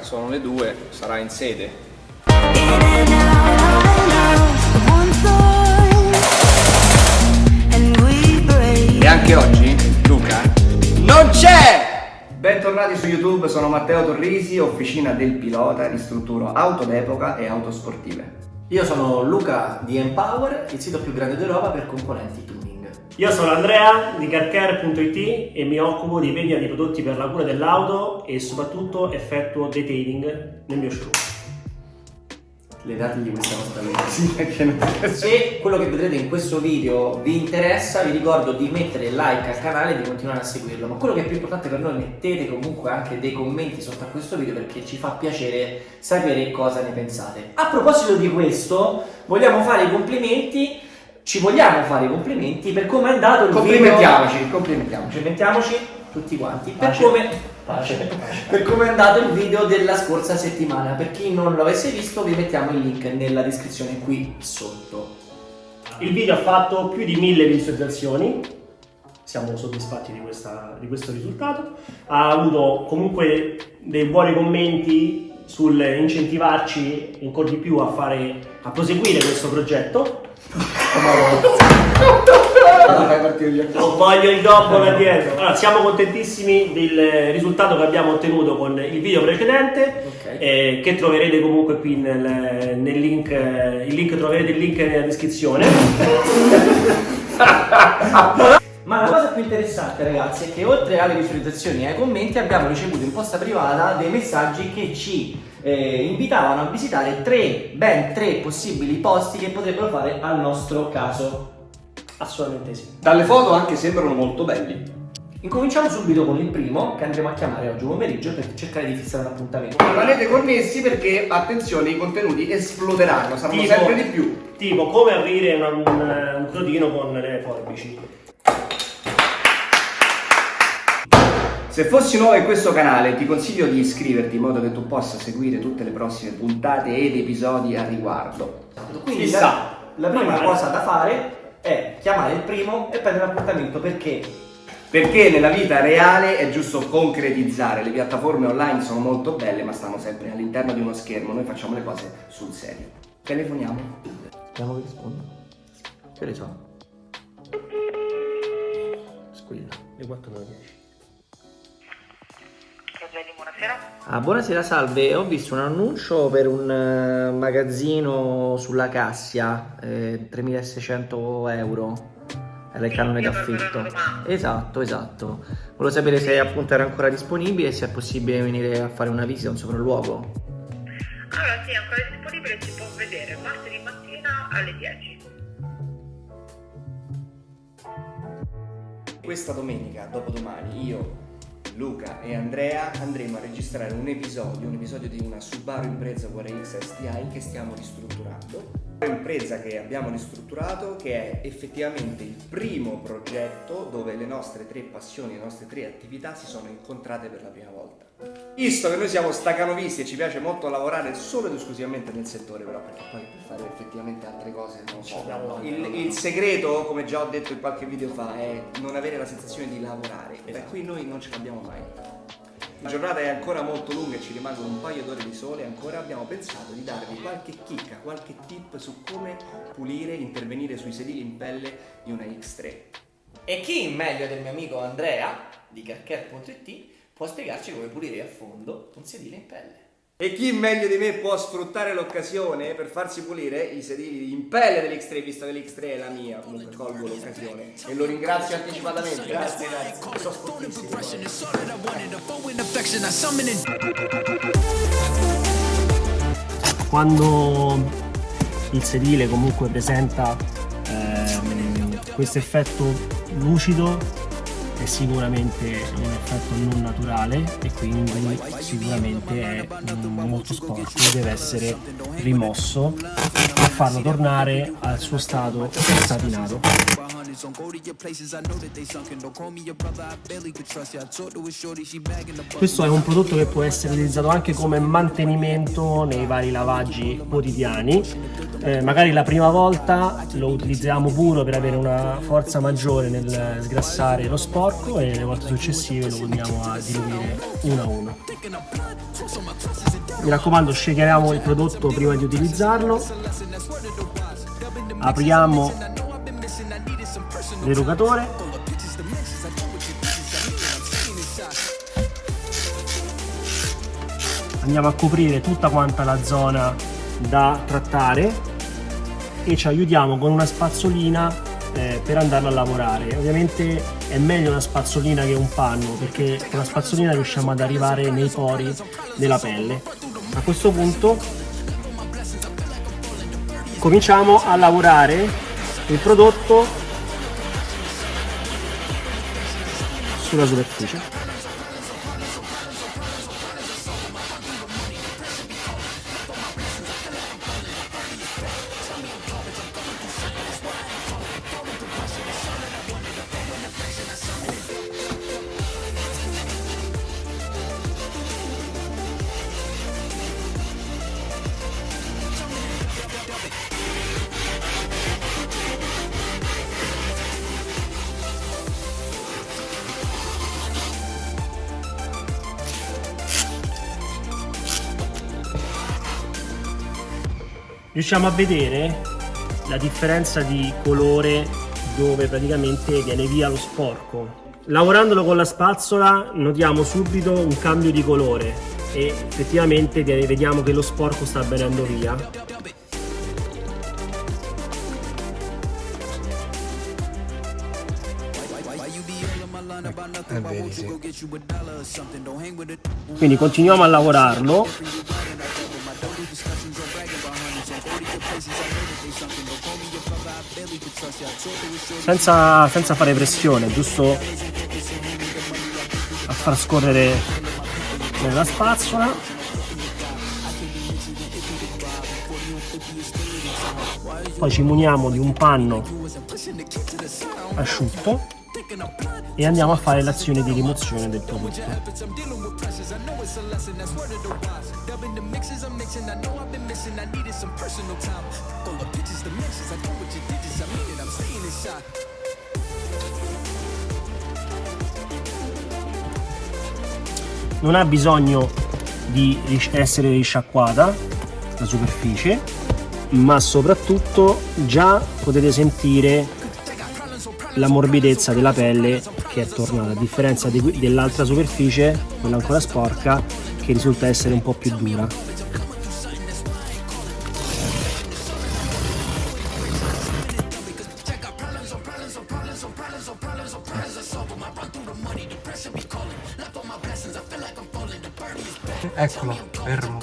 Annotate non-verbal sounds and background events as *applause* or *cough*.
sono le due, sarà in sede. E anche oggi, Luca, non c'è! Bentornati su YouTube, sono Matteo Torrisi, officina del pilota, ristrutturo auto d'epoca e auto sportive. Io sono Luca di Empower, il sito più grande d'Europa per componenti tuning. Io sono Andrea di carcare.it e mi occupo di vendita di prodotti per la cura dell'auto e soprattutto effettuo detailing nel mio showroom. Le date di questa nostra non *laughs* Se quello che vedrete in questo video vi interessa, vi ricordo di mettere like al canale e di continuare a seguirlo. Ma quello che è più importante per noi, mettete comunque anche dei commenti sotto a questo video perché ci fa piacere sapere cosa ne pensate. A proposito di questo, vogliamo fare i complimenti ci vogliamo fare i complimenti per come è andato il Complimentiamoci, video. complimentiamoci. Complimentiamoci tutti quanti per Pace. come, Pace, pace. *laughs* per come è andato il video della scorsa settimana. Per chi non lo avesse visto, vi mettiamo il link nella descrizione qui sotto. Il video ha fatto più di mille visualizzazioni, siamo soddisfatti di, questa- di questo risultato. Ha avuto comunque dei buoni commenti sul incentivarci ancora di più a, fare, a proseguire questo progetto. Non voglio il gobbo da dietro. Allora, siamo contentissimi del risultato che abbiamo ottenuto con il video precedente. Ok. eh, che troverete comunque qui nel, nel link, il link troverete il link nella descrizione. Ma la cosa più interessante ragazzi è che oltre alle visualizzazioni e ai commenti abbiamo ricevuto in posta privata dei messaggi che ci eh, invitavano a visitare tre, ben tre possibili posti che potrebbero fare al nostro caso. Assolutamente sì. Dalle foto anche sembrano molto belli. Incominciamo subito con il primo che andremo a chiamare oggi pomeriggio per cercare di fissare un appuntamento. Rimanete connessi perché, attenzione, i contenuti esploderanno, saranno Tipo- sempre di più. Tipo come aprire una- un, un crodino con le forbici. Se fossi nuovo in questo canale ti consiglio di iscriverti in modo che tu possa seguire tutte le prossime puntate ed episodi a riguardo. Quindi Chissà. la, la prima Magari. cosa da fare è chiamare il primo e prendere l'appuntamento perché Perché nella vita reale è giusto concretizzare, le piattaforme online sono molto belle ma stanno sempre all'interno di uno schermo, noi facciamo le cose sul serio. Telefoniamo. Vediamo che risponde. Che ne so? Squilla. Le 4 e 10. Buonasera. Ah, buonasera, salve. Ho visto un annuncio per un eh, magazzino sulla Cassia, eh, 3600 euro. Era il canone d'affitto. Esatto, esatto. Volevo sapere se appunto era ancora disponibile e se è possibile venire a fare una visita, un sopralluogo. Allora, sì, ancora disponibile, si può vedere martedì mattina alle 10. Questa domenica, dopodomani, io, Luca e Andrea andremo a registrare un episodio, un episodio di una Subaru Impreza VRX STI che stiamo ristrutturando. Un'impresa che abbiamo ristrutturato che è effettivamente il primo progetto dove le nostre tre passioni, le nostre tre attività si sono incontrate per la prima volta. Visto che noi siamo stacanovisti e ci piace molto lavorare solo ed esclusivamente nel settore, però perché poi per fare effettivamente altre cose non so. abbiamo- Il, il segreto, come già ho detto in qualche video fa, è non avere la sensazione di lavorare. Esatto. qui noi non ce l'abbiamo mai. La giornata è ancora molto lunga e ci rimangono un paio d'ore di sole ancora abbiamo pensato di darvi qualche chicca, qualche tip su come pulire, intervenire sui sedili in pelle di una X3. E chi meglio del mio amico Andrea di carcare.it può spiegarci come pulire a fondo un sedile in pelle. E chi meglio di me può sfruttare l'occasione per farsi pulire i sedili in pelle dell'X3, visto che l'X3 è la mia, comunque colgo l'occasione e lo ringrazio anticipatamente. Grazie, grazie. Sono. Quando il sedile comunque presenta ehm, questo effetto lucido è sicuramente un effetto non naturale e quindi sicuramente è molto sporco deve essere rimosso per farlo tornare al suo stato satinato. Questo è un prodotto che può essere utilizzato anche come mantenimento nei vari lavaggi quotidiani. Eh, magari la prima volta lo utilizziamo puro per avere una forza maggiore nel sgrassare lo sporco e le volte successive lo andiamo a diluire uno a uno. Mi raccomando, scegliamo il prodotto prima di utilizzarlo. Apriamo l'erugatore andiamo a coprire tutta quanta la zona da trattare e ci aiutiamo con una spazzolina eh, per andarlo a lavorare. Ovviamente è meglio una spazzolina che un panno perché con la spazzolina riusciamo ad arrivare nei pori della pelle. A questo punto cominciamo a lavorare il prodotto sulla superficie riusciamo a vedere la differenza di colore dove praticamente viene via lo sporco. Lavorandolo con la spazzola notiamo subito un cambio di colore e effettivamente vediamo che lo sporco sta venendo via. Quindi continuiamo a lavorarlo senza, senza fare pressione, giusto a far scorrere nella spazzola. Poi ci muniamo di un panno asciutto e andiamo a fare l'azione di rimozione del prodotto. Non ha bisogno di essere risciacquata la superficie, ma soprattutto già potete sentire la morbidezza della pelle che è tornata, a differenza di, dell'altra superficie, quella ancora sporca, che risulta essere un po' più dura. Eccolo, fermo.